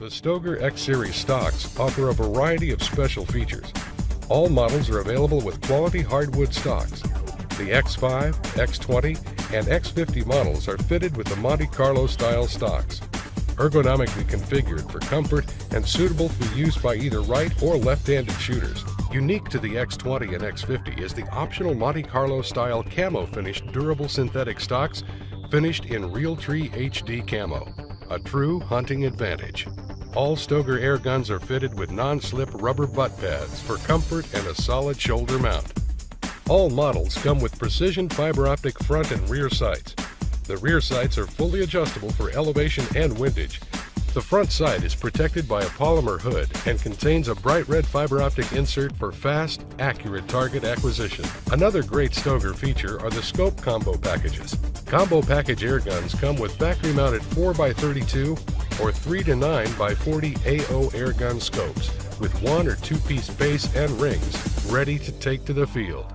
The Stoeger X-Series stocks offer a variety of special features. All models are available with quality hardwood stocks. The X5, X20, and X50 models are fitted with the Monte Carlo style stocks. Ergonomically configured for comfort and suitable for use by either right or left-handed shooters. Unique to the X20 and X50 is the optional Monte Carlo style camo finished durable synthetic stocks finished in Realtree HD camo, a true hunting advantage. All Stoeger air guns are fitted with non-slip rubber butt pads for comfort and a solid shoulder mount. All models come with precision fiber optic front and rear sights. The rear sights are fully adjustable for elevation and windage. The front sight is protected by a polymer hood and contains a bright red fiber optic insert for fast, accurate target acquisition. Another great Stoeger feature are the scope combo packages. Combo package air guns come with factory mounted 4x32 or 3 to 9 by 40 AO airgun scopes with one or two piece base and rings ready to take to the field.